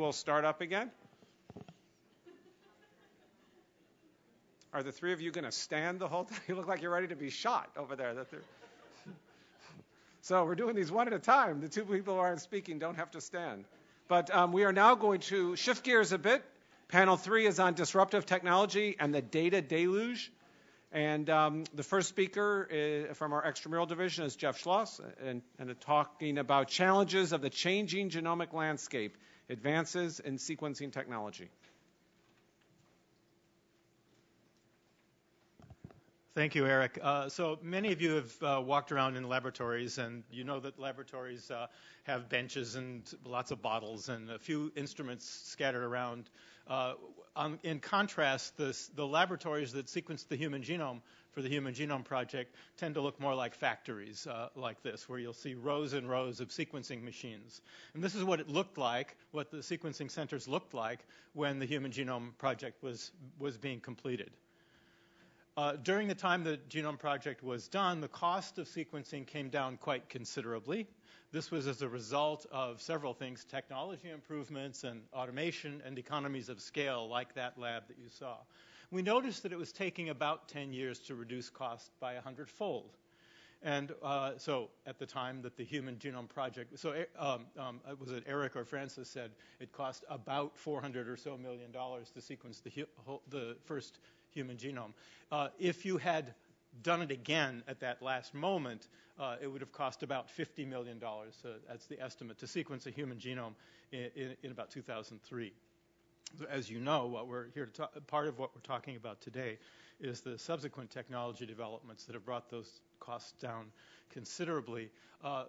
We'll start up again. Are the three of you going to stand the whole time? You look like you're ready to be shot over there. so we're doing these one at a time. The two people who aren't speaking don't have to stand. But um, we are now going to shift gears a bit. Panel three is on disruptive technology and the data deluge. And um, the first speaker is, from our extramural division is Jeff Schloss, and, and talking about challenges of the changing genomic landscape, advances in sequencing technology. Thank you, Eric. Uh, so many of you have uh, walked around in laboratories, and you know that laboratories uh, have benches and lots of bottles and a few instruments scattered around. Uh, on, in contrast, this, the laboratories that sequence the human genome for the Human Genome Project tend to look more like factories uh, like this, where you'll see rows and rows of sequencing machines. And this is what it looked like, what the sequencing centers looked like when the Human Genome Project was, was being completed. Uh, during the time the Genome Project was done, the cost of sequencing came down quite considerably. This was as a result of several things technology improvements and automation and economies of scale, like that lab that you saw. We noticed that it was taking about 10 years to reduce cost by 100 fold. And uh, so at the time that the Human Genome Project, so eh, um, um, was it Eric or Francis said it cost about 400 or so million dollars to sequence the, the first human genome. Uh, if you had done it again at that last moment, uh, it would have cost about $50 million. So that's the estimate to sequence a human genome in, in, in about 2003. As you know, what we're here to talk, part of what we're talking about today is the subsequent technology developments that have brought those costs down considerably, uh,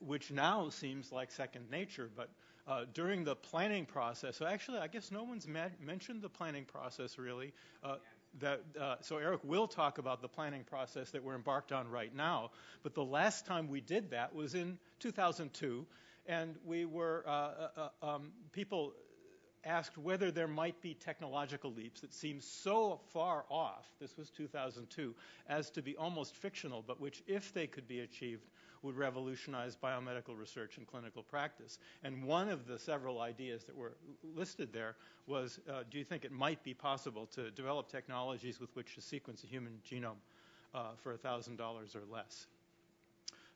which now seems like second nature, but uh, during the planning process. So actually, I guess no one's mentioned the planning process really. Uh, that, uh, so Eric will talk about the planning process that we're embarked on right now. But the last time we did that was in 2002, and we were uh, uh, um, people asked whether there might be technological leaps that seem so far off. This was 2002, as to be almost fictional, but which, if they could be achieved, would revolutionize biomedical research and clinical practice. And one of the several ideas that were listed there was uh, do you think it might be possible to develop technologies with which to sequence a human genome uh, for $1,000 or less?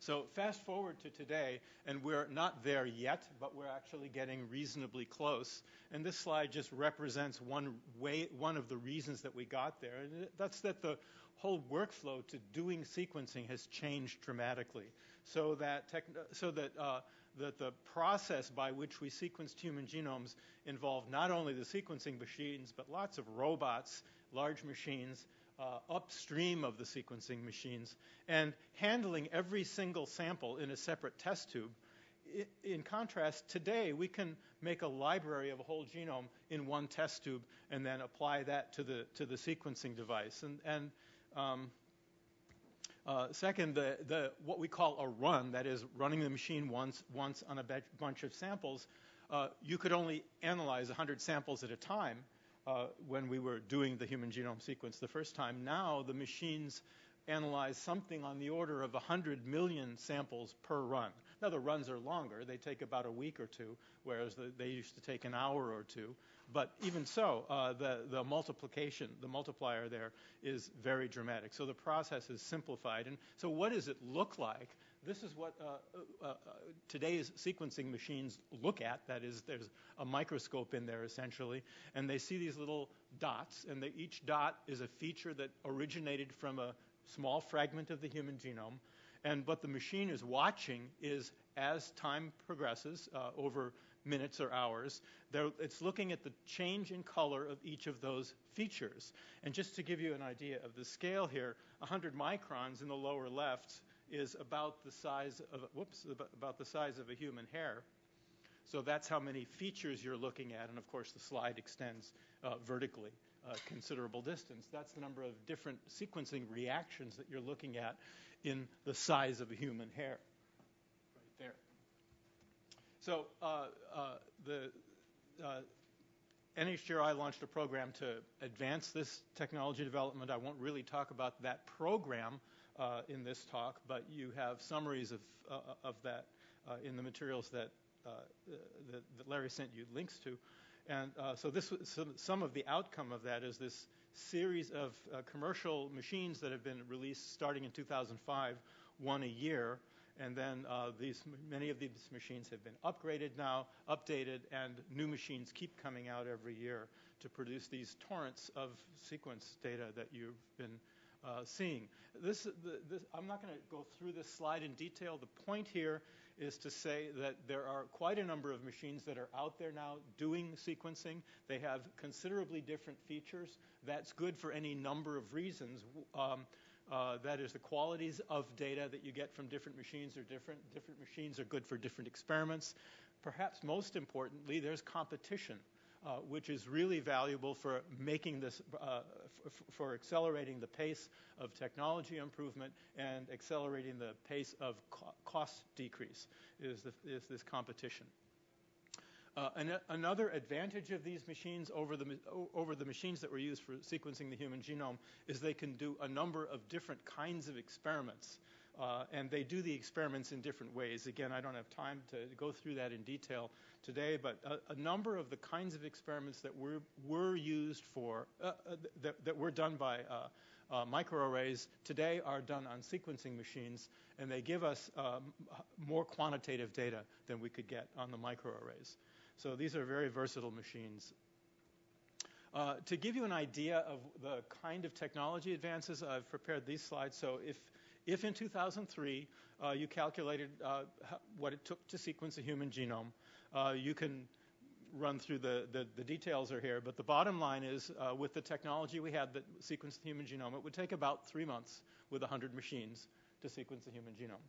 So fast forward to today, and we're not there yet, but we're actually getting reasonably close. And this slide just represents one way, one of the reasons that we got there, and that's that the whole workflow to doing sequencing has changed dramatically so that, so that, uh, that the process by which we sequenced human genomes involved not only the sequencing machines, but lots of robots, large machines, uh, upstream of the sequencing machines, and handling every single sample in a separate test tube. In contrast, today we can make a library of a whole genome in one test tube and then apply that to the to the sequencing device. And, and um, uh, second, the, the, what we call a run, that is running the machine once, once on a bunch of samples, uh, you could only analyze 100 samples at a time uh, when we were doing the human genome sequence the first time. Now the machines analyze something on the order of 100 million samples per run. Now the runs are longer; they take about a week or two, whereas the, they used to take an hour or two. But even so, uh, the, the multiplication, the multiplier there is very dramatic. So the process is simplified. And so what does it look like? This is what uh, uh, uh, today's sequencing machines look at. That is, there's a microscope in there essentially, and they see these little dots, and they, each dot is a feature that originated from a small fragment of the human genome. And what the machine is watching is as time progresses uh, over minutes or hours. it's looking at the change in color of each of those features. And just to give you an idea of the scale here, 100 microns in the lower left is about the size of whoops about the size of a human hair. So that's how many features you're looking at, and of course the slide extends uh, vertically a considerable distance. That's the number of different sequencing reactions that you're looking at in the size of a human hair. Right there. So uh, uh, the uh, NHGRI launched a program to advance this technology development. I won't really talk about that program uh, in this talk, but you have summaries of, uh, of that uh, in the materials that uh, that, that, Larry sent you links to. And uh, so this some, some, of the outcome of that is this series of uh, commercial machines that have been released starting in 2005, one a year. And then uh, these, many of these machines have been upgraded now, updated, and new machines keep coming out every year to produce these torrents of sequence data that you've been uh, seeing. This, the, this, I'm not going to go through this slide in detail. The point here is to say that there are quite a number of machines that are out there now doing sequencing. They have considerably different features. That's good for any number of reasons. Um, uh, that is, the qualities of data that you get from different machines are different. Different machines are good for different experiments. Perhaps most importantly, there's competition. Uh, which is really valuable for making this, uh, for accelerating the pace of technology improvement and accelerating the pace of co- cost decrease is, the, is this competition. Uh, an, another advantage of these machines over the, over the machines that were used for sequencing the human genome is they can do a number of different kinds of experiments. Uh, and they do the experiments in different ways. Again, I don't have time to go through that in detail today, but a, a number of the kinds of experiments that were, were used for, uh, uh, that, that, were done by uh, microarrays today are done on sequencing machines, and they give us um, more quantitative data than we could get on the microarrays. So these are very versatile machines. Uh, to give you an idea of the kind of technology advances, I've prepared these slides. So if if in 2003 uh, you calculated uh, what it took to sequence a human genome, uh, you can run through the, the, the, details are here, but the bottom line is uh, with the technology we had that sequenced the human genome, it would take about three months with 100 machines to sequence the human genome.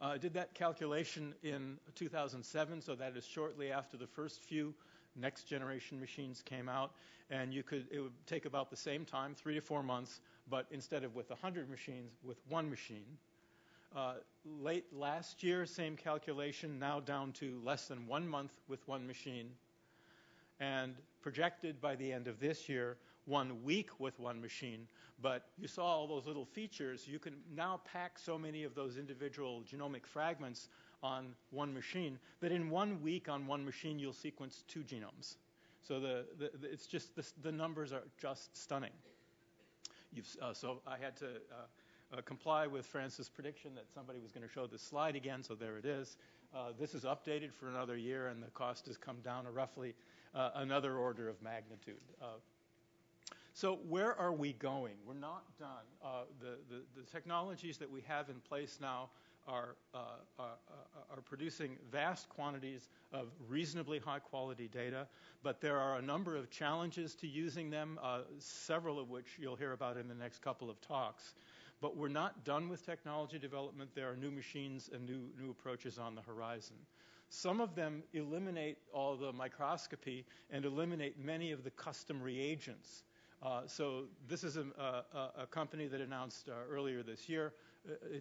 I uh, did that calculation in 2007, so that is shortly after the first few next generation machines came out, and you could it would take about the same time, three to four months, but instead of with 100 machines, with one machine. Uh, late last year, same calculation, now down to less than one month with one machine, and projected by the end of this year, one week with one machine. But you saw all those little features. You can now pack so many of those individual genomic fragments on one machine that in one week on one machine you'll sequence two genomes. So the, the, the it's just the, the, numbers are just stunning. Uh, so I had to uh, uh, comply with Francis' prediction that somebody was going to show this slide again. So there it is. Uh, this is updated for another year, and the cost has come down to roughly uh, another order of magnitude. So where are we going? We're not done. The, the, the technologies that we have in place now are, uh, are, are, producing vast quantities of reasonably high quality data, but there are a number of challenges to using them, uh, several of which you'll hear about in the next couple of talks. But we're not done with technology development. There are new machines and new, new approaches on the horizon. Some of them eliminate all the microscopy and eliminate many of the custom reagents. Uh, so this is a, a, a company that announced uh, earlier this year uh,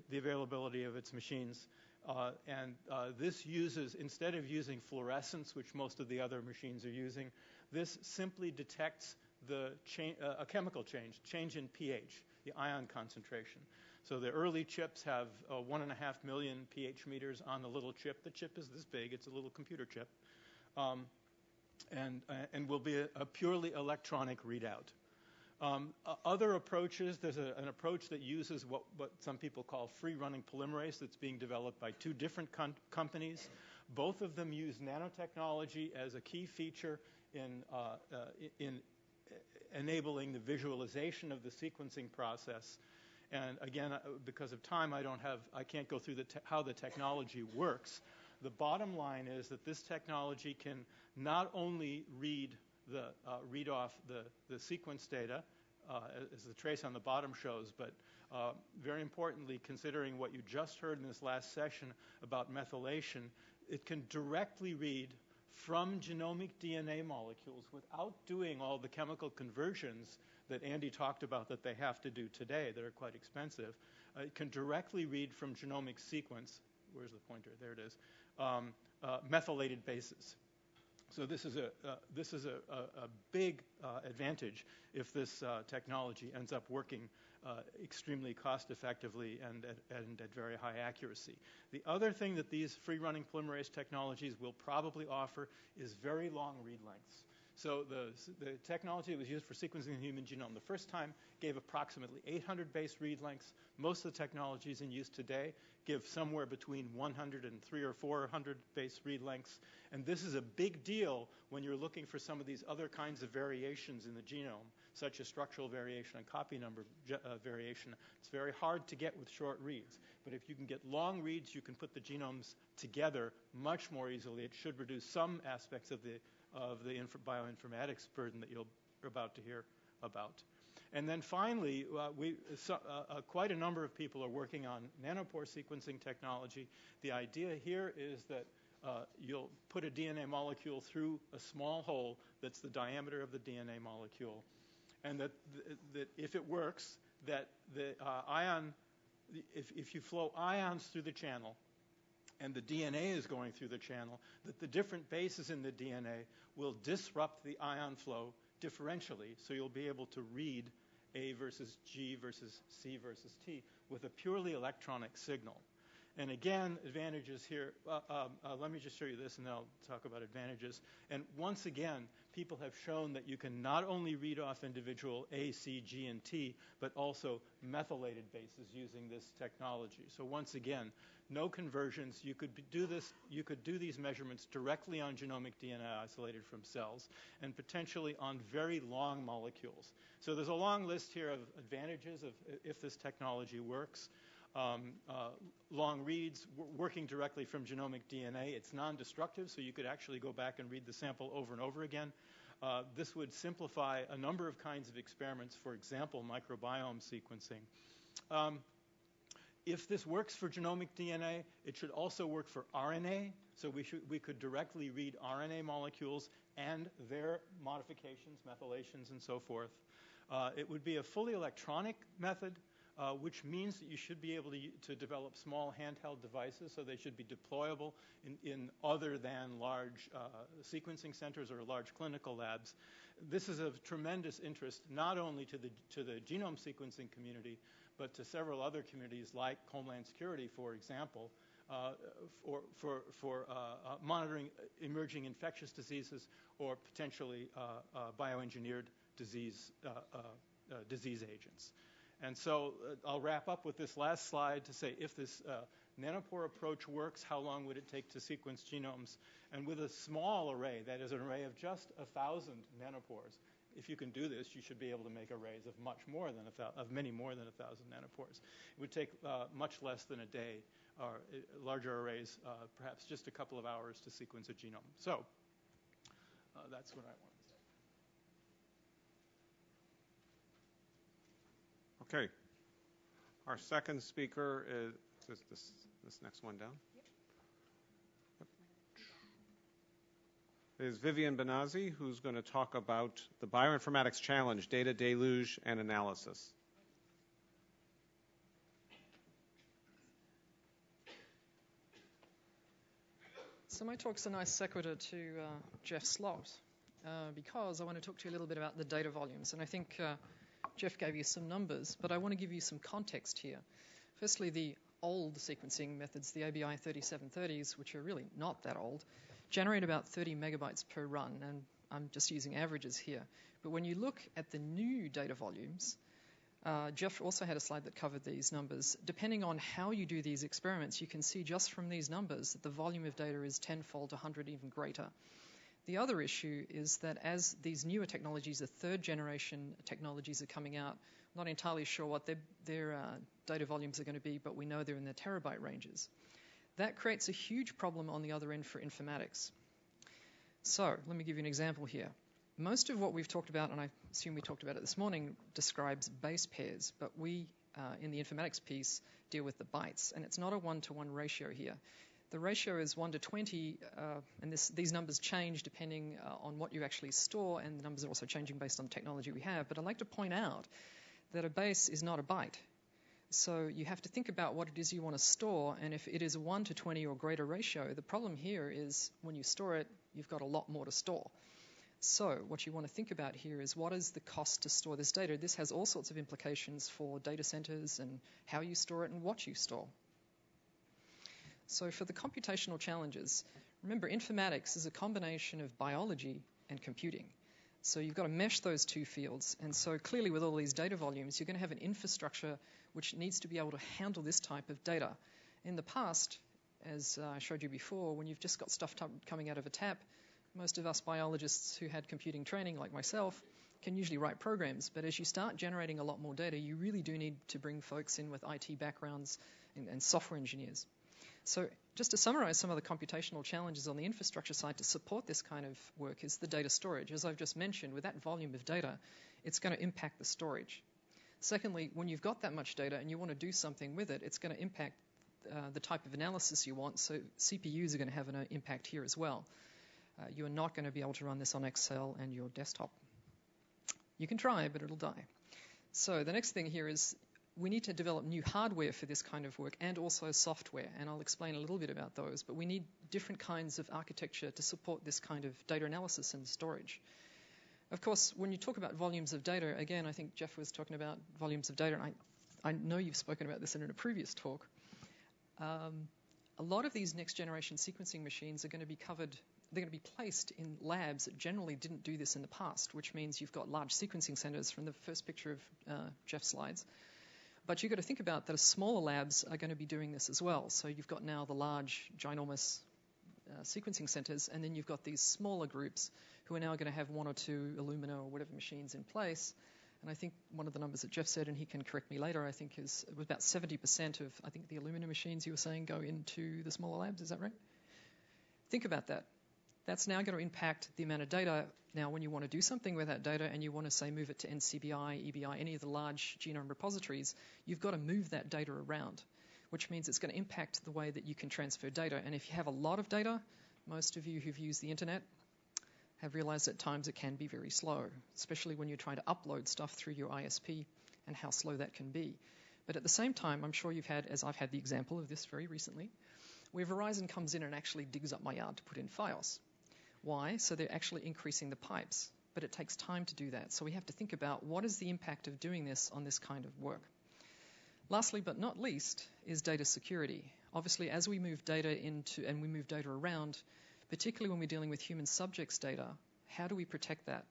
the availability of its machines. Uh, and uh, this uses, instead of using fluorescence, which most of the other machines are using, this simply detects the cha- uh, a chemical change, change in pH, the ion concentration. So the early chips have uh, one and a half million pH meters on the little chip. The chip is this big; it's a little computer chip, um, and uh, and will be a, a purely electronic readout. Um, other approaches, there's a, an approach that uses what, what, some people call free running polymerase that's being developed by two different com- companies. Both of them use nanotechnology as a key feature in, uh, uh, in enabling the visualization of the sequencing process. And again, uh, because of time, I don't have, I can't go through the te- how the technology works. The bottom line is that this technology can not only read the uh, read off the, the sequence data, uh, as the trace on the bottom shows, but uh, very importantly, considering what you just heard in this last session about methylation, it can directly read from genomic DNA molecules without doing all the chemical conversions that Andy talked about that they have to do today that are quite expensive. Uh, it can directly read from genomic sequence. Where's the pointer? There it is. Um, uh, methylated bases. So this is a uh, this is a, a, a big uh, advantage if this uh, technology ends up working uh, extremely cost effectively and at, and at very high accuracy. The other thing that these free running polymerase technologies will probably offer is very long read lengths. So the, the technology that was used for sequencing the human genome the first time gave approximately 800 base read lengths. Most of the technologies in use today give somewhere between 100 and 3 or 400 base read lengths. And this is a big deal when you're looking for some of these other kinds of variations in the genome, such as structural variation and copy number uh, variation. It's very hard to get with short reads. But if you can get long reads, you can put the genomes together much more easily. It should reduce some aspects of the of the inf- bioinformatics burden that you're about to hear about. And then finally, uh, we, so, uh, uh, quite a number of people are working on nanopore sequencing technology. The idea here is that uh, you'll put a DNA molecule through a small hole that's the diameter of the DNA molecule, and that, th- that if it works, that the uh, ion, if, if you flow ions through the channel, and the DNA is going through the channel, that the different bases in the DNA will disrupt the ion flow differentially. So you'll be able to read A versus G versus C versus T with a purely electronic signal. And again, advantages here. Uh, uh, let me just show you this, and then I'll talk about advantages. And once again, people have shown that you can not only read off individual A, C, G, and T, but also methylated bases using this technology. So once again, no conversions. You could do this. You could do these measurements directly on genomic DNA isolated from cells, and potentially on very long molecules. So there's a long list here of advantages of if this technology works. Um, uh, long reads, working directly from genomic DNA. It's non-destructive, so you could actually go back and read the sample over and over again. Uh, this would simplify a number of kinds of experiments, for example, microbiome sequencing. Um, if this works for genomic DNA, it should also work for RNA. So we, should, we could directly read RNA molecules and their modifications, methylations, and so forth. Uh, it would be a fully electronic method, uh, which means that you should be able to, to, develop small handheld devices, so they should be deployable in, in other than large uh, sequencing centers or large clinical labs. This is of tremendous interest not only to the, to the genome sequencing community, but to several other communities like Homeland Security, for example, uh, for, for, for uh, uh, monitoring emerging infectious diseases or potentially uh, bioengineered disease, disease agents. And so I'll wrap up with this last slide to say if this nanopore approach works, how long would it take to sequence genomes? And with a small array, that is an array of just 1,000 nanopores, if you can do this, you should be able to make arrays of much more than a of many more than a thousand nanopores. It would take uh, much less than a day, or uh, larger arrays, uh, perhaps just a couple of hours to sequence a genome. So uh, that's what I want to say. Okay. Our second speaker is, is this, this next one down. is Vivien Bonazzi, who's going to talk about the Bioinformatics Challenge, Data Deluge and Analysis. So my talk's a nice sequitur to uh, Jeff's slot, uh, because I want to talk to you a little bit about the data volumes. And I think uh, Jeff gave you some numbers, but I want to give you some context here. Firstly, the old sequencing methods, the ABI 3730s, which are really not that old, generate about 30 megabytes per run, and I'm just using averages here. But when you look at the new data volumes, uh, Jeff also had a slide that covered these numbers. Depending on how you do these experiments, you can see just from these numbers that the volume of data is tenfold, 100 even greater. The other issue is that as these newer technologies, the third generation technologies are coming out, not entirely sure what their, their uh, data volumes are going to be, but we know they're in the terabyte ranges. That creates a huge problem on the other end for informatics. So let me give you an example here. Most of what we've talked about, and I assume we talked about it this morning, describes base pairs, but we, uh, in the informatics piece, deal with the bytes, and it's not a one-to-one ratio here. The ratio is 1 to 20, uh, and this, these numbers change depending uh, on what you actually store, and the numbers are also changing based on the technology we have. But I'd like to point out that a base is not a byte. So you have to think about what it is you want to store, and if it is a 1 to 20 or greater ratio, the problem here is when you store it, you've got a lot more to store. So, what you want to think about here is what is the cost to store this data? This has all sorts of implications for data centers and how you store it and what you store. So, for the computational challenges, remember informatics is a combination of biology and computing. So, you've got to mesh those two fields. And so, clearly, with all these data volumes, you're going to have an infrastructure which needs to be able to handle this type of data. In the past, as I showed you before, when you've just got stuff t- coming out of a tap, most of us biologists who had computing training, like myself, can usually write programs. But as you start generating a lot more data, you really do need to bring folks in with IT backgrounds and, and software engineers. So, just to summarize some of the computational challenges on the infrastructure side to support this kind of work is the data storage. As I've just mentioned, with that volume of data, it's going to impact the storage. Secondly, when you've got that much data and you want to do something with it, it's going to impact uh, the type of analysis you want. So CPUs are going to have an impact here as well. Uh, you are not going to be able to run this on Excel and your desktop. You can try, but it'll die. So the next thing here is we need to develop new hardware for this kind of work and also software, and I'll explain a little bit about those. But we need different kinds of architecture to support this kind of data analysis and storage. Of course, when you talk about volumes of data, again, I think Jeff was talking about volumes of data, and I, I know you've spoken about this in a previous talk. Um, a lot of these next generation sequencing machines are going to be covered they're going to be placed in labs that generally didn't do this in the past, which means you've got large sequencing centers from the first picture of uh, Jeff's slides. But you've got to think about that smaller labs are going to be doing this as well. So you've got now the large, ginormous uh, sequencing centers, and then you've got these smaller groups who are now going to have one or two Illumina or whatever machines in place. And I think one of the numbers that Jeff said, and he can correct me later, I think is it was about 70% of I think the Illumina machines you were saying go into the smaller labs. Is that right? Think about that. That's now going to impact the amount of data. Now, when you want to do something with that data and you want to, say, move it to NCBI, EBI, any of the large genome repositories, you've got to move that data around, which means it's going to impact the way that you can transfer data. And if you have a lot of data, most of you who've used the internet have realized at times it can be very slow, especially when you're trying to upload stuff through your ISP and how slow that can be. But at the same time, I'm sure you've had, as I've had the example of this very recently, where Verizon comes in and actually digs up my yard to put in Fios. Why? So they're actually increasing the pipes. But it takes time to do that. So we have to think about what is the impact of doing this on this kind of work. Lastly, but not least, is data security. Obviously, as we move data into and we move data around, particularly when we're dealing with human subjects data, how do we protect that?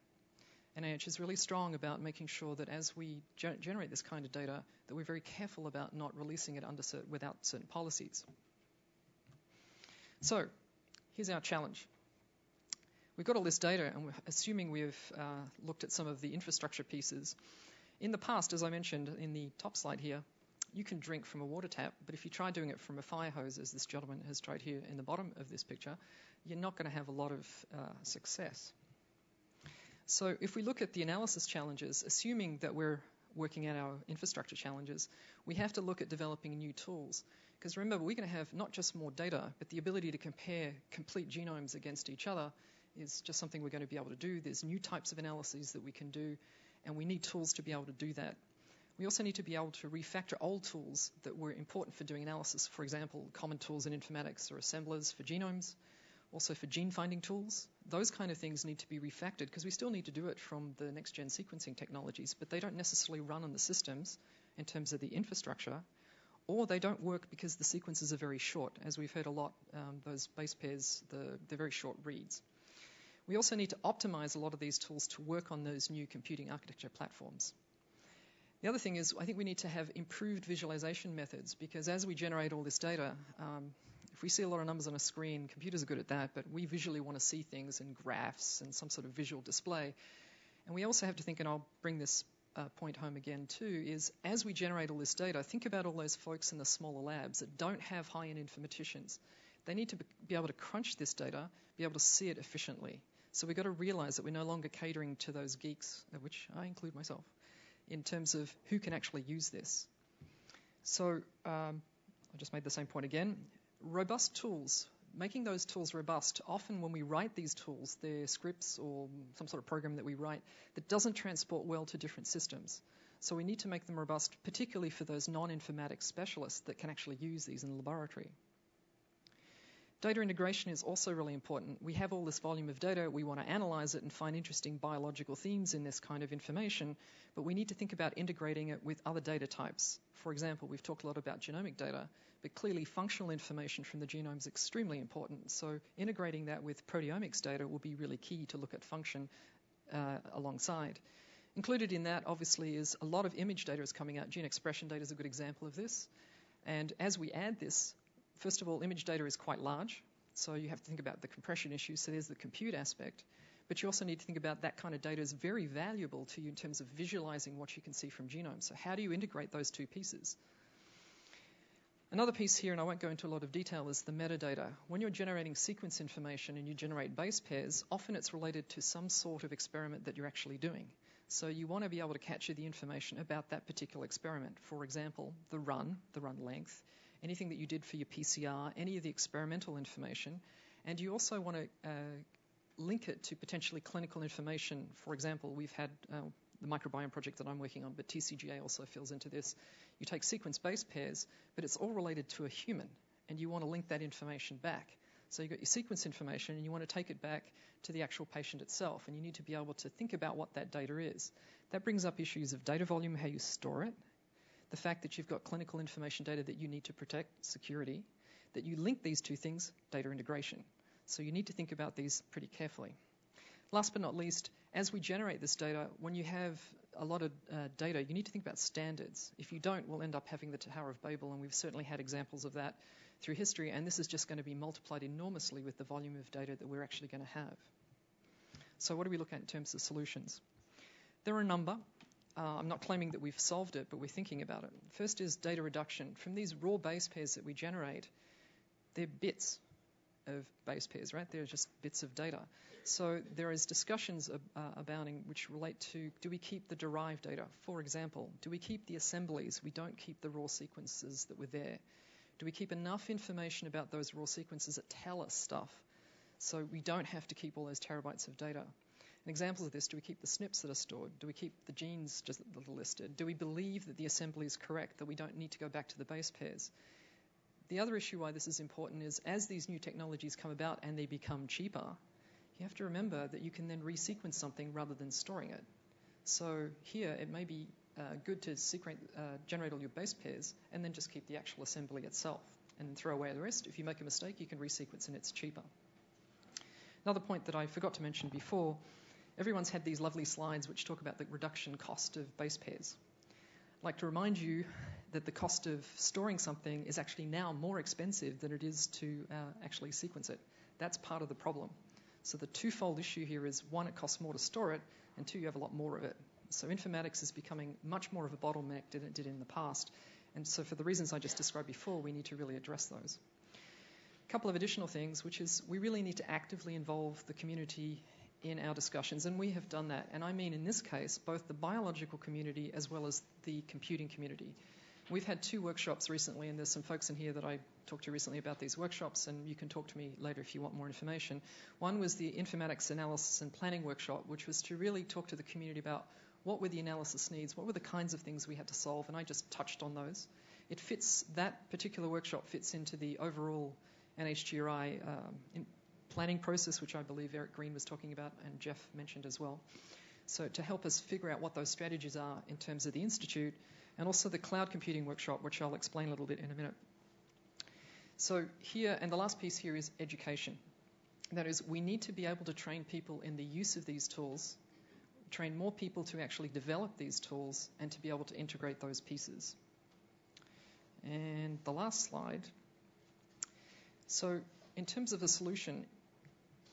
NIH is really strong about making sure that as we ge- generate this kind of data, that we're very careful about not releasing it under cert- without certain policies. So, here's our challenge we've got all this data, and assuming we've uh, looked at some of the infrastructure pieces. In the past, as I mentioned in the top slide here, you can drink from a water tap, but if you try doing it from a fire hose, as this gentleman has tried here in the bottom of this picture, you're not going to have a lot of uh, success. So if we look at the analysis challenges, assuming that we're working out our infrastructure challenges, we have to look at developing new tools. Because remember, we're going to have not just more data, but the ability to compare complete genomes against each other is just something we're going to be able to do. There's new types of analyses that we can do, and we need tools to be able to do that. We also need to be able to refactor old tools that were important for doing analysis. For example, common tools in informatics or assemblers for genomes, also for gene finding tools. Those kind of things need to be refactored because we still need to do it from the next gen sequencing technologies, but they don't necessarily run on the systems in terms of the infrastructure, or they don't work because the sequences are very short. As we've heard a lot, um, those base pairs, the, they're very short reads. We also need to optimize a lot of these tools to work on those new computing architecture platforms. The other thing is, I think we need to have improved visualization methods because as we generate all this data, um, if we see a lot of numbers on a screen, computers are good at that, but we visually want to see things in graphs and some sort of visual display. And we also have to think, and I'll bring this uh, point home again too, is as we generate all this data, think about all those folks in the smaller labs that don't have high end informaticians. They need to be able to crunch this data, be able to see it efficiently. So we've got to realize that we're no longer catering to those geeks, of which I include myself, in terms of who can actually use this. So um, I just made the same point again. Robust tools, making those tools robust. Often when we write these tools, they're scripts or some sort of program that we write that doesn't transport well to different systems. So we need to make them robust, particularly for those non-informatics specialists that can actually use these in the laboratory. Data integration is also really important. We have all this volume of data, we want to analyze it and find interesting biological themes in this kind of information, but we need to think about integrating it with other data types. For example, we've talked a lot about genomic data, but clearly functional information from the genome is extremely important. So integrating that with proteomics data will be really key to look at function uh, alongside. Included in that, obviously, is a lot of image data is coming out. Gene expression data is a good example of this. And as we add this, First of all, image data is quite large, so you have to think about the compression issue. So there's the compute aspect. But you also need to think about that kind of data is very valuable to you in terms of visualizing what you can see from genomes. So how do you integrate those two pieces? Another piece here, and I won't go into a lot of detail, is the metadata. When you're generating sequence information and you generate base pairs, often it's related to some sort of experiment that you're actually doing. So you want to be able to capture the information about that particular experiment. For example, the run, the run length, anything that you did for your PCR, any of the experimental information, and you also want to uh, link it to potentially clinical information. For example, we've had uh, the microbiome project that I'm working on, but TCGA also fills into this. You take sequence base pairs, but it's all related to a human, and you want to link that information back. So you've got your sequence information, and you want to take it back to the actual patient itself, and you need to be able to think about what that data is. That brings up issues of data volume, how you store it, the fact that you've got clinical information data that you need to protect, security, that you link these two things, data integration. So you need to think about these pretty carefully. Last but not least, as we generate this data, when you have a lot of uh, data, you need to think about standards. If you don't, we'll end up having the Tower of Babel, and we've certainly had examples of that through history, and this is just going to be multiplied enormously with the volume of data that we're actually going to have. So, what do we look at in terms of solutions? There are a number. Uh, I'm not claiming that we've solved it, but we're thinking about it. First is data reduction. From these raw base pairs that we generate, they're bits of base pairs, right? They're just bits of data. So there is discussions uh, abounding which relate to do we keep the derived data? For example, do we keep the assemblies? We don't keep the raw sequences that were there. Do we keep enough information about those raw sequences that tell us stuff so we don't have to keep all those terabytes of data? Examples of this, do we keep the SNPs that are stored? Do we keep the genes just that are listed? Do we believe that the assembly is correct, that we don't need to go back to the base pairs? The other issue why this is important is as these new technologies come about and they become cheaper, you have to remember that you can then resequence something rather than storing it. So here it may be uh, good to uh, generate all your base pairs and then just keep the actual assembly itself and throw away the rest. If you make a mistake, you can resequence and it's cheaper. Another point that I forgot to mention before everyone's had these lovely slides which talk about the reduction cost of base pairs. I'd like to remind you that the cost of storing something is actually now more expensive than it is to uh, actually sequence it. That's part of the problem. So the twofold issue here is one, it costs more to store it, and two, you have a lot more of it. So informatics is becoming much more of a bottleneck than it did in the past. And so for the reasons I just described before, we need to really address those. A couple of additional things, which is we really need to actively involve the community in our discussions, and we have done that. And I mean, in this case, both the biological community as well as the computing community. We've had two workshops recently, and there's some folks in here that I talked to recently about these workshops, and you can talk to me later if you want more information. One was the informatics analysis and planning workshop, which was to really talk to the community about what were the analysis needs, what were the kinds of things we had to solve, and I just touched on those. It fits, that particular workshop fits into the overall NHGRI um, planning process, which I believe Eric Green was talking about and Jeff mentioned as well. So, to help us figure out what those strategies are in terms of the Institute, and also the cloud computing workshop, which I'll explain a little bit in a minute. So, here, and the last piece here is education. That is, we need to be able to train people in the use of these tools, train more people to actually develop these tools, and to be able to integrate those pieces. And the last slide. So, in terms of a solution,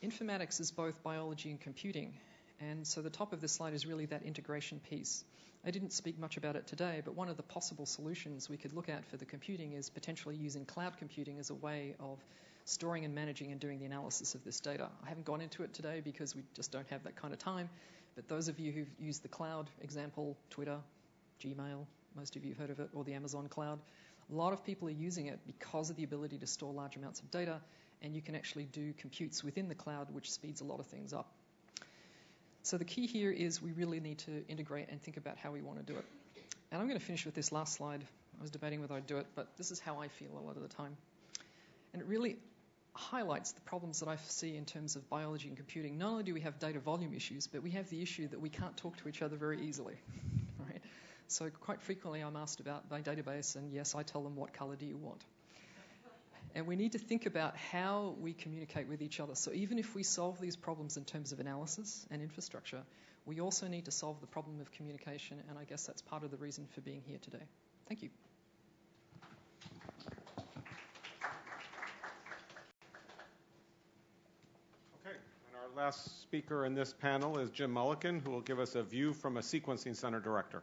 informatics is both biology and computing. And so the top of this slide is really that integration piece. I didn't speak much about it today, but one of the possible solutions we could look at for the computing is potentially using cloud computing as a way of storing and managing and doing the analysis of this data. I haven't gone into it today because we just don't have that kind of time, but those of you who've used the cloud example, Twitter, Gmail, most of you have heard of it, or the Amazon cloud, a lot of people are using it because of the ability to store large amounts of data and you can actually do computes within the cloud, which speeds a lot of things up. So the key here is we really need to integrate and think about how we want to do it. And I'm going to finish with this last slide. I was debating whether I'd do it, but this is how I feel a lot of the time. And it really highlights the problems that I see in terms of biology and computing. Not only do we have data volume issues, but we have the issue that we can't talk to each other very easily. Right? So quite frequently I'm asked about my database, and yes, I tell them what color do you want. And we need to think about how we communicate with each other. So even if we solve these problems in terms of analysis and infrastructure, we also need to solve the problem of communication, and I guess that's part of the reason for being here today. Thank you. Okay, and our last speaker in this panel is Jim Mullikin, who will give us a view from a sequencing center director.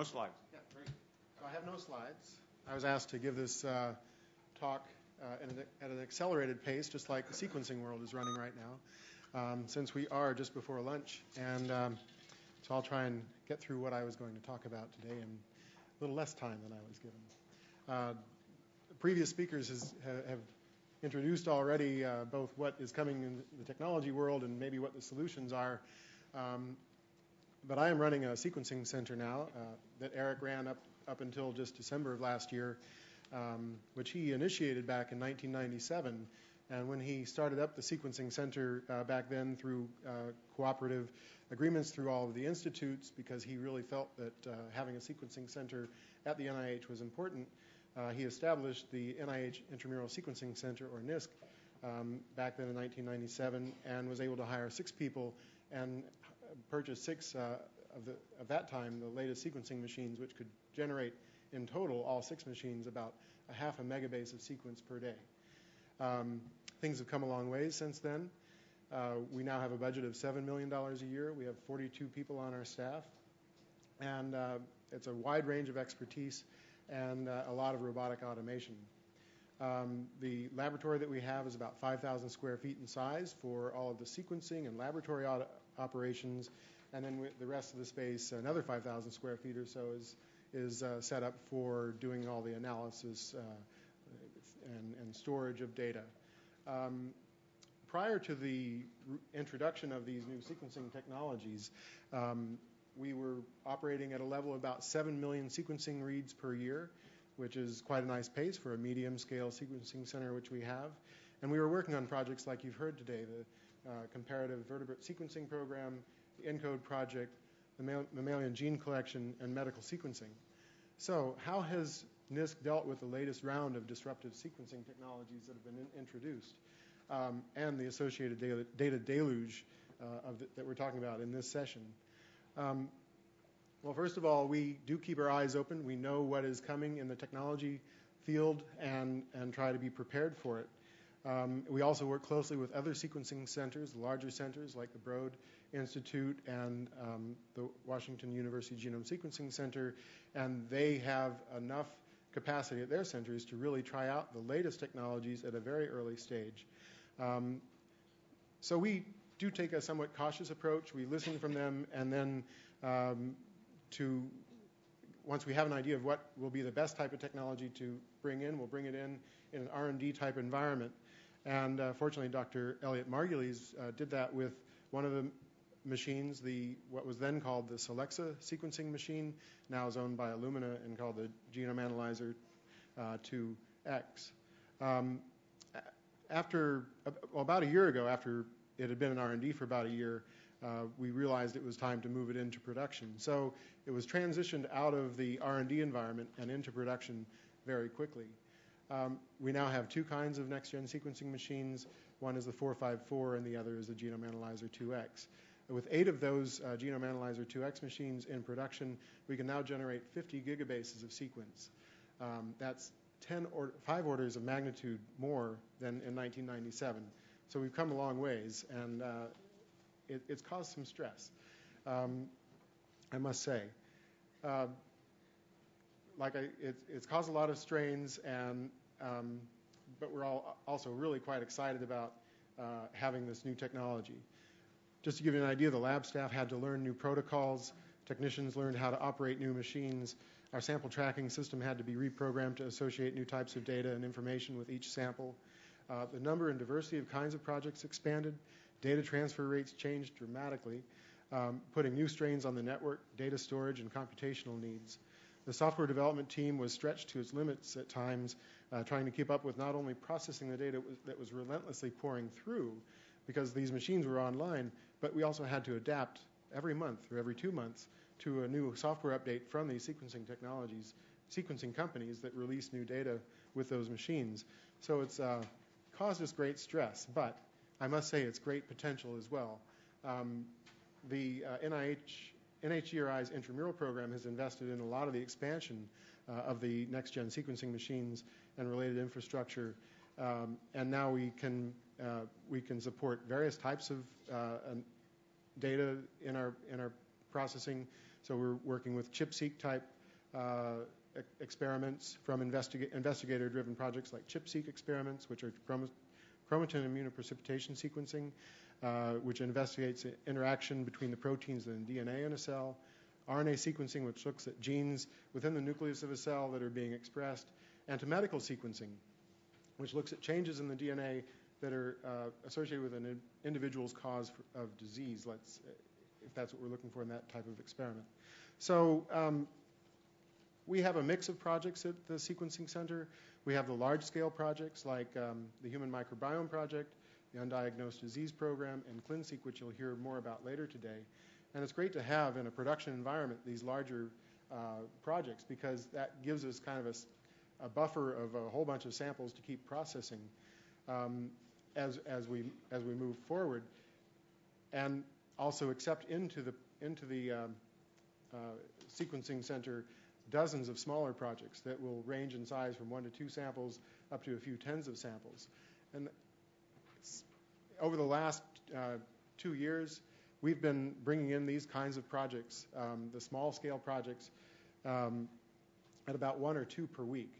No slides. Yeah, great. So I have no slides. I was asked to give this uh, talk uh, at, an, at, an, accelerated pace, just like the sequencing world is running right now, um, since we are just before lunch. And um, so I'll try and get through what I was going to talk about today in a little less time than I was given. Uh, previous speakers has, have introduced already uh, both what is coming in the technology world and maybe what the solutions are. Um, but I am running a sequencing center now uh, that Eric ran up, up until just December of last year, um, which he initiated back in 1997. And when he started up the sequencing center uh, back then through uh, cooperative agreements through all of the institutes, because he really felt that uh, having a sequencing center at the NIH was important, uh, he established the NIH Intramural Sequencing Center, or NISC, um, back then in 1997, and was able to hire six people and purchased six uh, of, the, of that time, the latest sequencing machines, which could generate in total, all six machines, about a half a megabase of sequence per day. Um, things have come a long ways since then. Uh, we now have a budget of $7 million a year. We have 42 people on our staff. And uh, it's a wide range of expertise and uh, a lot of robotic automation. Um, the laboratory that we have is about 5,000 square feet in size for all of the sequencing and laboratory operations. And then with the rest of the space, another 5,000 square feet or so, is, is uh, set up for doing all the analysis uh, and, and, storage of data. Um, prior to the introduction of these new sequencing technologies, um, we were operating at a level of about 7 million sequencing reads per year, which is quite a nice pace for a medium scale sequencing center, which we have. And we were working on projects like you've heard today, the uh, comparative vertebrate sequencing program, the ENCODE project, the mammalian gene collection, and medical sequencing. So, how has NISC dealt with the latest round of disruptive sequencing technologies that have been in- introduced um, and the associated data, data deluge uh, the, that we're talking about in this session? Um, well, first of all, we do keep our eyes open. We know what is coming in the technology field and, and try to be prepared for it. Um, we also work closely with other sequencing centers, larger centers like the Broad Institute and um, the Washington University Genome Sequencing Center, and they have enough capacity at their centers to really try out the latest technologies at a very early stage. Um, so we do take a somewhat cautious approach. We listen from them, and then um, to once we have an idea of what will be the best type of technology to bring in, we'll bring it in in an R&D type environment. And uh, fortunately, Dr. Elliot Margulies uh, did that with one of the machines, the what was then called the Solexa sequencing machine, now is owned by Illumina and called the Genome Analyzer uh, 2X. Um, after well, about a year ago, after it had been in R&D for about a year, uh, we realized it was time to move it into production. So it was transitioned out of the R&D environment and into production very quickly. Um, we now have two kinds of next-gen sequencing machines. One is the 454, and the other is the Genome Analyzer 2X. With eight of those uh, Genome Analyzer 2X machines in production, we can now generate 50 gigabases of sequence. Um, that's 10 or five orders of magnitude more than in 1997. So we've come a long ways, and uh, it, it's caused some stress, um, I must say. Uh, like I, it, it's caused a lot of strains, and but we're all also really quite excited about uh, having this new technology. Just to give you an idea, the lab staff had to learn new protocols. Technicians learned how to operate new machines. Our sample tracking system had to be reprogrammed to associate new types of data and information with each sample. Uh, the number and diversity of kinds of projects expanded. Data transfer rates changed dramatically, um, putting new strains on the network, data storage, and computational needs. The software development team was stretched to its limits at times, uh, trying to keep up with not only processing the data that was relentlessly pouring through, because these machines were online, but we also had to adapt every month or every two months to a new software update from these sequencing technologies, sequencing companies that release new data with those machines. So it's uh, caused us great stress, but I must say it's great potential as well. Um, the uh, NIH, NHGRI's intramural program has invested in a lot of the expansion uh, of the next-gen sequencing machines and related infrastructure, um, and now we can uh, we can support various types of uh, data in our in our processing. So we're working with ChIP-seq type uh, experiments from investiga- investigator-driven projects like ChIP-seq experiments, which are chrom- chromatin immunoprecipitation sequencing, which investigates interaction between the proteins and DNA in a cell, RNA sequencing, which looks at genes within the nucleus of a cell that are being expressed, and to medical sequencing, which looks at changes in the DNA that are uh, associated with an individual's cause for, of disease, let's, if that's what we're looking for in that type of experiment. So um, we have a mix of projects at the Sequencing Center. We have the large-scale projects like um, the Human Microbiome Project, the Undiagnosed Disease Program, and ClinSeq, which you'll hear more about later today. And it's great to have in a production environment these larger uh, projects because that gives us kind of a, a, buffer of a whole bunch of samples to keep processing. Um, as, as, we, as we move forward, and also accept into the, into the um, uh, sequencing center dozens of smaller projects that will range in size from one to two samples up to a few tens of samples. And over the last uh, two years, we've been bringing in these kinds of projects, um, the small scale projects, um, at about one or two per week.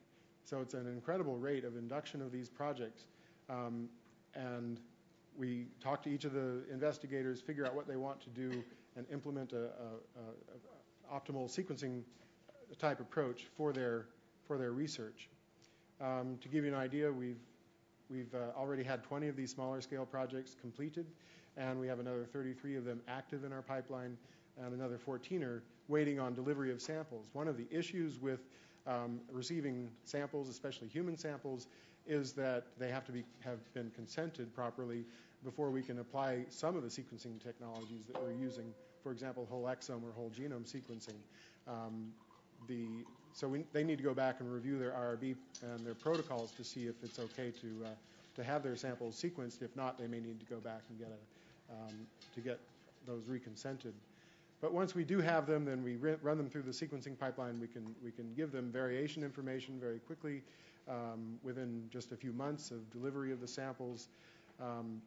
So it's an incredible rate of induction of these projects. Um, and we talk to each of the investigators, figure out what they want to do, and implement a, a, a optimal sequencing type approach for their for their research. Um, to give you an idea, we've we've uh, already had 20 of these smaller scale projects completed, and we have another 33 of them active in our pipeline, and another 14 are waiting on delivery of samples. One of the issues with um, receiving samples, especially human samples, is that they have to be, have been consented properly before we can apply some of the sequencing technologies that we're using, for example, whole exome or whole genome sequencing. Um, the, so we, they need to go back and review their IRB and their protocols to see if it's okay to, uh, to have their samples sequenced. If not, they may need to go back and get a, um, to get those reconsented. But once we do have them, then we run them through the sequencing pipeline. We can, we can give them variation information very quickly um, within just a few months of delivery of the samples. Um,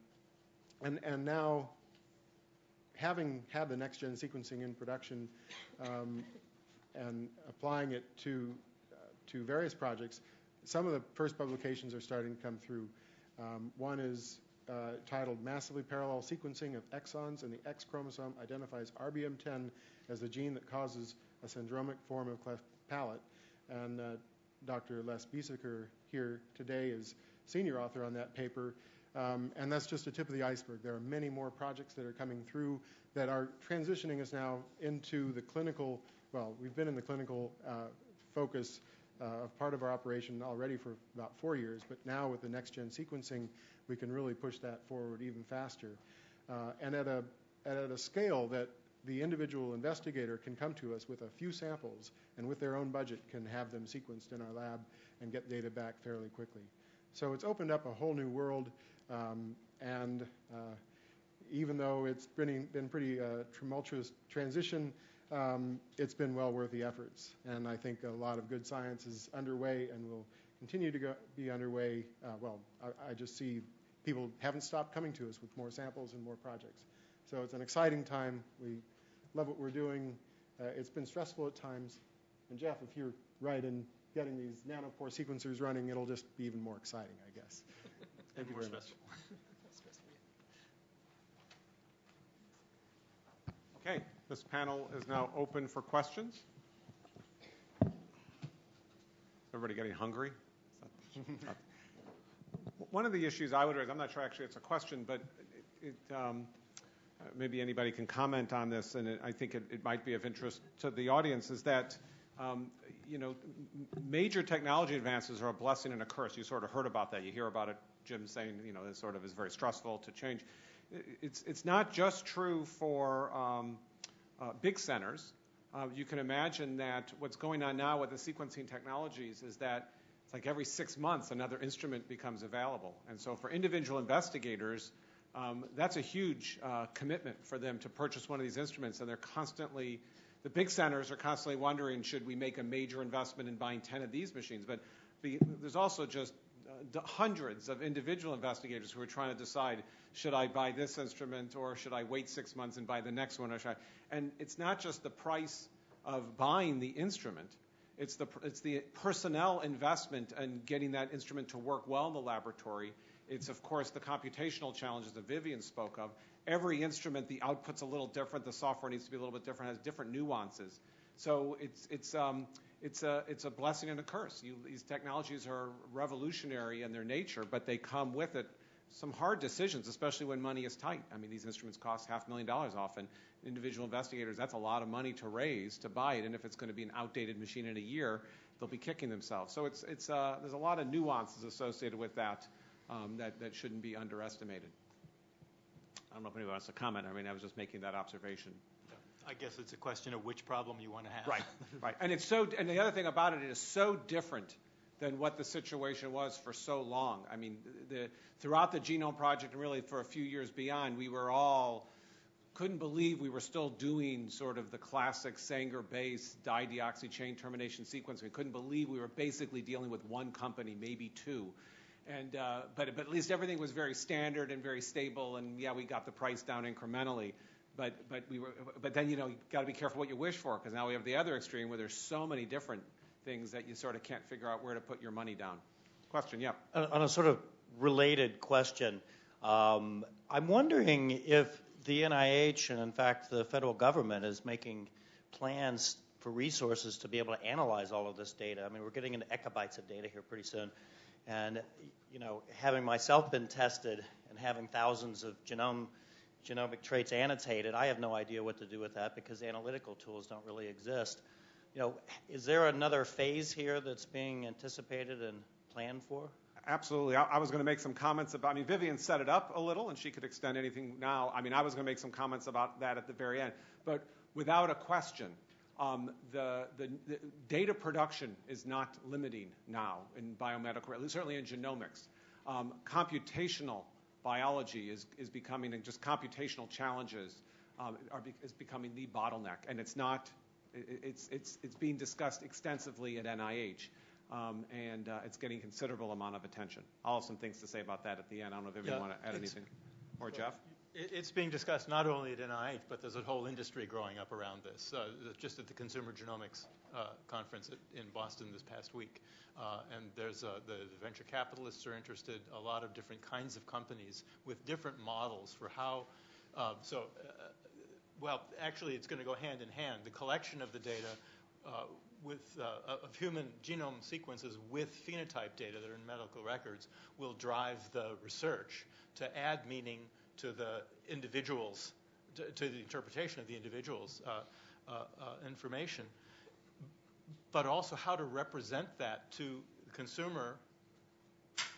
and, and now, having had the next-gen sequencing in production um, and applying it to, uh, to various projects, some of the first publications are starting to come through. Um, one is uh, titled Massively Parallel Sequencing of Exons, and the X chromosome identifies RBM10 as the gene that causes a syndromic form of cleft palate. And uh, Dr. Les Biesecker here today is senior author on that paper. Um, and that's just a tip of the iceberg. There are many more projects that are coming through that are transitioning us now into the clinical. Well, we've been in the clinical uh, focus of part of our operation already for about four years, but now with the next gen sequencing, we can really push that forward even faster. Uh, and at a, at a scale that the individual investigator can come to us with a few samples and with their own budget can have them sequenced in our lab and get data back fairly quickly. So it's opened up a whole new world, um, and uh, even though it's been, been pretty uh, tumultuous transition, um, it's been well worth the efforts. And I think a lot of good science is underway and will continue to go, be underway. Uh, well, I, I just see people haven't stopped coming to us with more samples and more projects. So it's an exciting time. We love what we're doing. Uh, it's been stressful at times. And Jeff, if you're right in getting these nanopore sequencers running, it'll just be even more exciting, I guess. Thank you very much. Okay, this panel is now open for questions. Everybody getting hungry? one of the issues I would raise, I'm not sure actually it's a question, but it, um, maybe anybody can comment on this, and it, I think it, it, might be of interest to the audience, is that um, you know, major technology advances are a blessing and a curse. You sort of heard about that. You hear about it, Jim saying, you know, it sort of is very stressful to change. It's, it's not just true for um, big centers. Uh, you can imagine that what's going on now with the sequencing technologies is that it's like every six months another instrument becomes available. And so for individual investigators, um, that's a huge uh, commitment for them to purchase one of these instruments, and they're constantly the big centers are constantly wondering, should we make a major investment in buying 10 of these machines? But the, there's also just uh, hundreds of individual investigators who are trying to decide, should I buy this instrument or should I wait six months and buy the next one? Or should I? And it's not just the price of buying the instrument. It's the, it's the personnel investment and getting that instrument to work well in the laboratory. It's, of course, the computational challenges that Vivien spoke of every instrument, the output's a little different. The software needs to be a little bit different, has different nuances. So it's, it's, um, it's, a, it's a blessing and a curse. You, these technologies are revolutionary in their nature, but they come with it some hard decisions, especially when money is tight. I mean, these instruments cost half a million dollars often. Individual investigators, that's a lot of money to raise to buy it, and if it's going to be an outdated machine in a year, they'll be kicking themselves. So it's, it's, uh, there's a lot of nuances associated with that um, that, that shouldn't be underestimated. I don't know if anyone wants to comment. I mean, I was just making that observation. I guess it's a question of which problem you want to have. Right, right. And it's so. And the other thing about it, it is so different than what the situation was for so long. I mean, the, throughout the Genome Project and really for a few years beyond, we were all couldn't believe we were still doing sort of the classic Sanger-based dideoxy chain termination sequence. We couldn't believe we were basically dealing with one company, maybe two. And, uh, but, but at least everything was very standard and very stable, and yeah, we got the price down incrementally. But, but, we were, but then, you know, you got to be careful what you wish for, because now we have the other extreme where there's so many different things that you sort of can't figure out where to put your money down. Question, yeah. On a sort of related question, um, I'm wondering if the NIH and, in fact, the federal government is making plans for resources to be able to analyze all of this data. I mean, we're getting into exabytes of data here pretty soon. And you know, having myself been tested and having thousands of genome genomic traits annotated, I have no idea what to do with that because analytical tools don't really exist. You know, is there another phase here that's being anticipated and planned for? Absolutely. I, I was going to make some comments about. I mean, Vivien set it up a little, and she could extend anything now. I mean, I was going to make some comments about that at the very end, but without a question, um, the, the, the, data production is not limiting now in biomedical, certainly in genomics. Um, computational biology is, is becoming, and just computational challenges um, are, is becoming the bottleneck, and it's not. It's, it's, it's being discussed extensively at NIH. Um, and uh, it's getting considerable amount of attention. I'll have some things to say about that at the end. I don't know if anyone yeah, want to add anything. Or Jeff? It's being discussed not only at NIH, but there's a whole industry growing up around this. Uh, just at the Consumer Genomics uh, Conference at, in Boston this past week. Uh, and there's uh, the, the, venture capitalists are interested, a lot of different kinds of companies with different models for how. Uh, so, uh, well, actually, it's going to go hand in hand. The collection of the data with of human genome sequences with phenotype data that are in medical records will drive the research to add meaning to the individuals, to, to the interpretation of the individual's uh, uh, uh, information, but also how to represent that to the consumer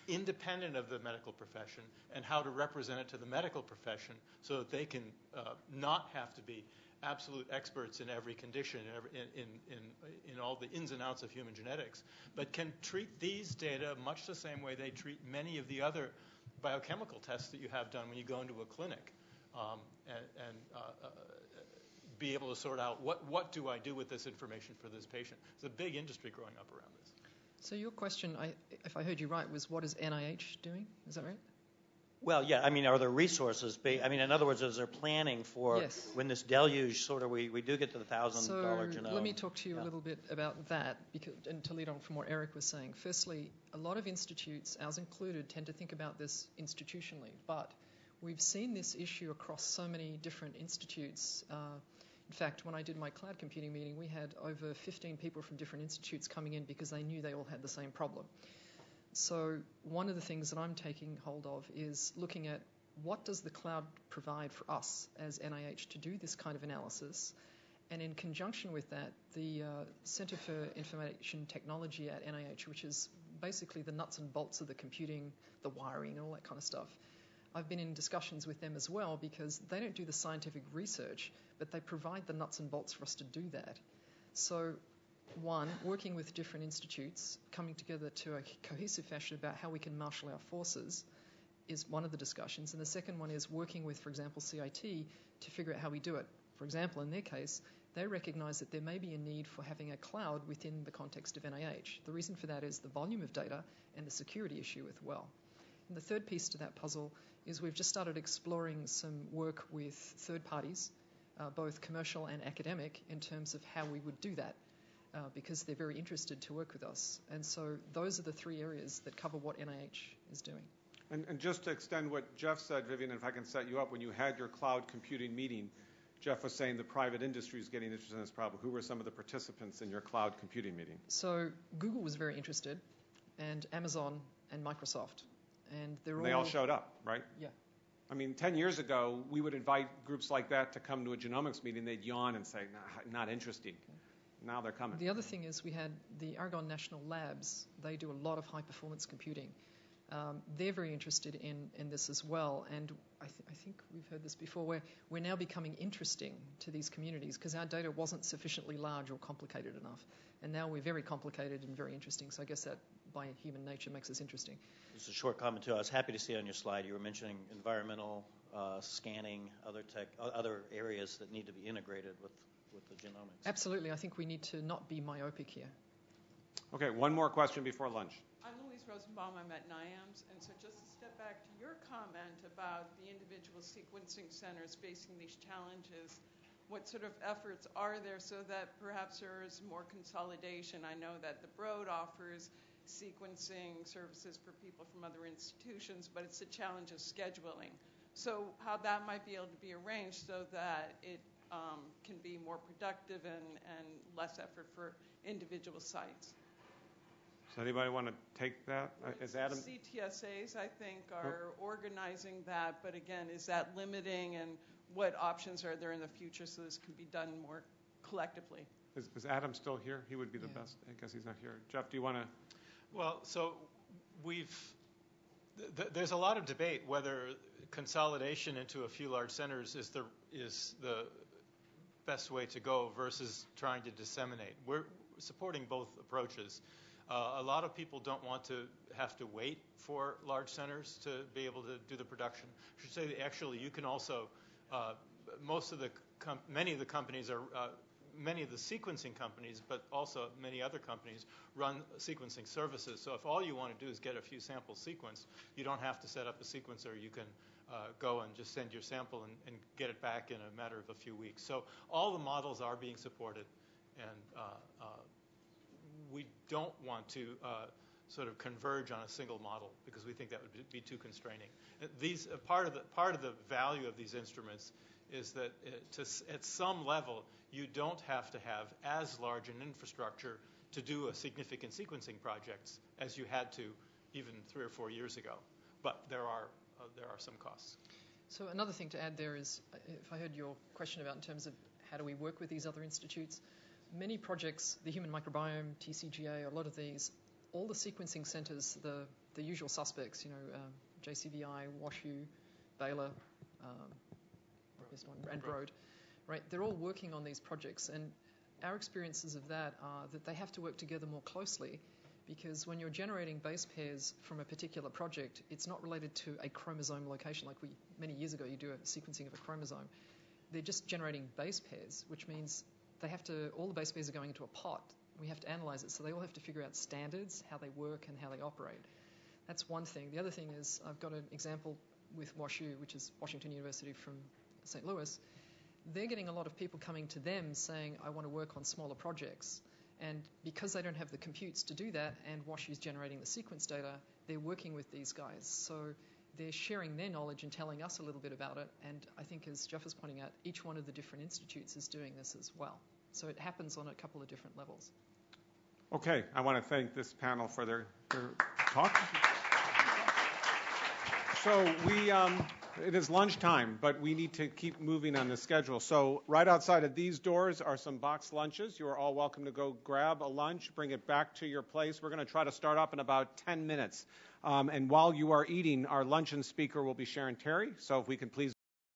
independent of the medical profession and how to represent it to the medical profession so that they can uh, not have to be absolute experts in every condition, in, in, in, in, all the ins and outs of human genetics, but can treat these data much the same way they treat many of the other biochemical tests that you have done when you go into a clinic um, and, and uh, uh, be able to sort out what, what do I do with this information for this patient. There's a big industry growing up around this. So your question, I, if I heard you right, was what is NIH doing? Is that right? Well, yeah. I mean, are there resources? I mean, in other words, is there planning for yes. when this deluge sort of we, we do get to the thousand dollar genome? Let me talk to you yeah. a little bit about that, because, and to lead on from what Eric was saying. Firstly, a lot of institutes, ours included, tend to think about this institutionally, but we've seen this issue across so many different institutes. Uh, in fact, when I did my cloud computing meeting, we had over 15 people from different institutes coming in because they knew they all had the same problem. So one of the things that I'm taking hold of is looking at what does the cloud provide for us as NIH to do this kind of analysis, and in conjunction with that, the uh, Center for Information Technology at NIH, which is basically the nuts and bolts of the computing, the wiring, and all that kind of stuff. I've been in discussions with them as well because they don't do the scientific research, but they provide the nuts and bolts for us to do that. So, one, working with different institutes, coming together to a cohesive fashion about how we can marshal our forces is one of the discussions. And the second one is working with, for example, CIT to figure out how we do it. For example, in their case, they recognize that there may be a need for having a cloud within the context of NIH. The reason for that is the volume of data and the security issue as well. And the third piece to that puzzle is we've just started exploring some work with third parties, uh, both commercial and academic, in terms of how we would do that. Uh, because they're very interested to work with us. And so those are the three areas that cover what NIH is doing. And, and just to extend what Jeff said, Vivien, if I can set you up, when you had your cloud computing meeting, Jeff was saying the private industry is getting interested in this problem. Who were some of the participants in your cloud computing meeting? So Google was very interested, and Amazon and Microsoft, and they're and they all, all showed up, right? Yeah. I mean, 10 years ago, we would invite groups like that to come to a genomics meeting. They'd yawn and say, nah, not interested. Now they're coming. The other thing is we had the Argonne National Labs. They do a lot of high performance computing. Um, they're very interested in, in this as well. And I, th- I think we've heard this before, where we're now becoming interesting to these communities because our data wasn't sufficiently large or complicated enough. And now we're very complicated and very interesting. So I guess that by human nature makes us interesting. Just a short comment too. I was happy to see on your slide you were mentioning environmental uh, scanning, other tech, other areas that need to be integrated with with the genomics. Absolutely. I think we need to not be myopic here. Okay, one more question before lunch. I'm Louise Rosenbaum. I'm at NIAMS. And so just to step back to your comment about the individual sequencing centers facing these challenges, what sort of efforts are there so that perhaps there is more consolidation? I know that the Broad offers sequencing services for people from other institutions, but it's a challenge of scheduling. So how that might be able to be arranged so that it can be more productive and, and less effort for individual sites. Does anybody want to take that? Uh, Adam? CTSAs, I think, are oh. organizing that, but again, is that limiting and what options are there in the future so this can be done more collectively? Is, is Adam still here? He would be the yeah. best. I guess he's not here. Jeff, do you want to? Well, so we've th- there's a lot of debate whether consolidation into a few large centers is the is the best way to go versus trying to disseminate. We're supporting both approaches. Uh, a lot of people don't want to have to wait for large centers to be able to do the production. I should say that actually you can also, uh, most of the, many of the companies are, uh, many of the sequencing companies, but also many other companies run sequencing services. So if all you want to do is get a few samples sequenced, you don't have to set up a sequencer. You can go and just send your sample and, and, get it back in a matter of a few weeks. So all the models are being supported, and uh, uh, we don't want to uh, sort of converge on a single model because we think that would be too constraining. These uh, part of the part of the value of these instruments is that uh, to, at some level you don't have to have as large an infrastructure to do a significant sequencing projects as you had to even three or four years ago. But there are uh, there are some costs. So another thing to add there is, uh, if I heard your question about in terms of how do we work with these other institutes, many projects, the Human Microbiome, TCGA, a lot of these, all the sequencing centers, the, the usual suspects, you know, um, JCVI, WashU, Baylor, um, and Broad, right? They're all working on these projects, and our experiences of that are that they have to work together more closely because when you're generating base pairs from a particular project, it's not related to a chromosome location like we many years ago you do a sequencing of a chromosome. They're just generating base pairs, which means they have to all the base pairs are going into a pot. We have to analyze it, so they all have to figure out standards, how they work, and how they operate. That's one thing. The other thing is I've got an example with WashU, which is Washington University from St. Louis. They're getting a lot of people coming to them saying, "I want to work on smaller projects." And because they don't have the computes to do that, and WashU is generating the sequence data, they're working with these guys. So they're sharing their knowledge and telling us a little bit about it. And I think, as Jeff is pointing out, each one of the different institutes is doing this as well. So it happens on a couple of different levels. Okay, I want to thank this panel for their, their talk. So we, um, it is lunchtime, but we need to keep moving on the schedule. So right outside of these doors are some boxed lunches. You are all welcome to go grab a lunch, bring it back to your place. We're going to try to start up in about 10 minutes. Um, and while you are eating, our luncheon speaker will be Sharon Terry. So if we can please